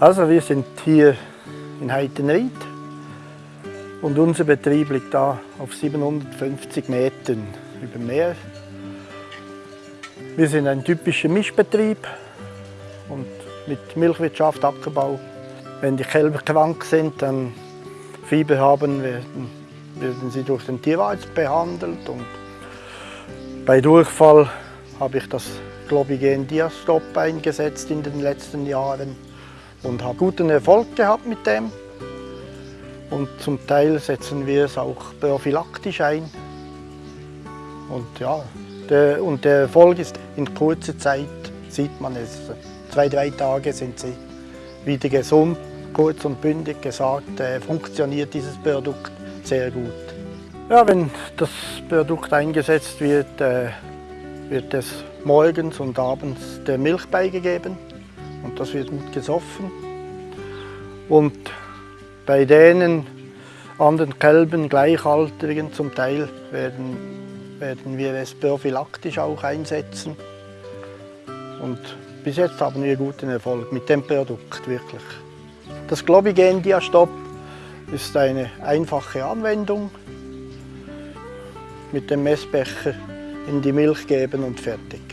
Also wir sind hier in Heitenried und unser Betrieb liegt da auf 750 Metern über Meer. Wir sind ein typischer Mischbetrieb und mit Milchwirtschaft, Ackerbau. Wenn die Kälber krank sind, dann Fieber haben, werden, werden sie durch den Tierarzt behandelt. Und bei Durchfall habe ich das Globigen Diastop eingesetzt in den letzten Jahren und habe guten Erfolg gehabt mit dem. Und zum Teil setzen wir es auch prophylaktisch ein. Und ja, der, und der Erfolg ist in kurzer Zeit, sieht man es. Zwei, drei Tage sind sie wieder gesund. Kurz und bündig gesagt, äh, funktioniert dieses Produkt sehr gut. Ja, wenn das Produkt eingesetzt wird, äh, wird es morgens und abends der Milch beigegeben und das wird gut gesoffen. Und bei denen anderen Kälbern, Gleichaltrigen zum Teil, werden, werden wir es prophylaktisch auch einsetzen. Und bis jetzt haben wir guten Erfolg mit dem Produkt, wirklich. Das Globigen Diastop ist eine einfache Anwendung. Mit dem Messbecher in die Milch geben und fertig.